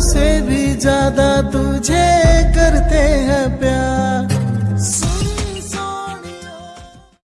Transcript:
से भी ज़्यादा तुझे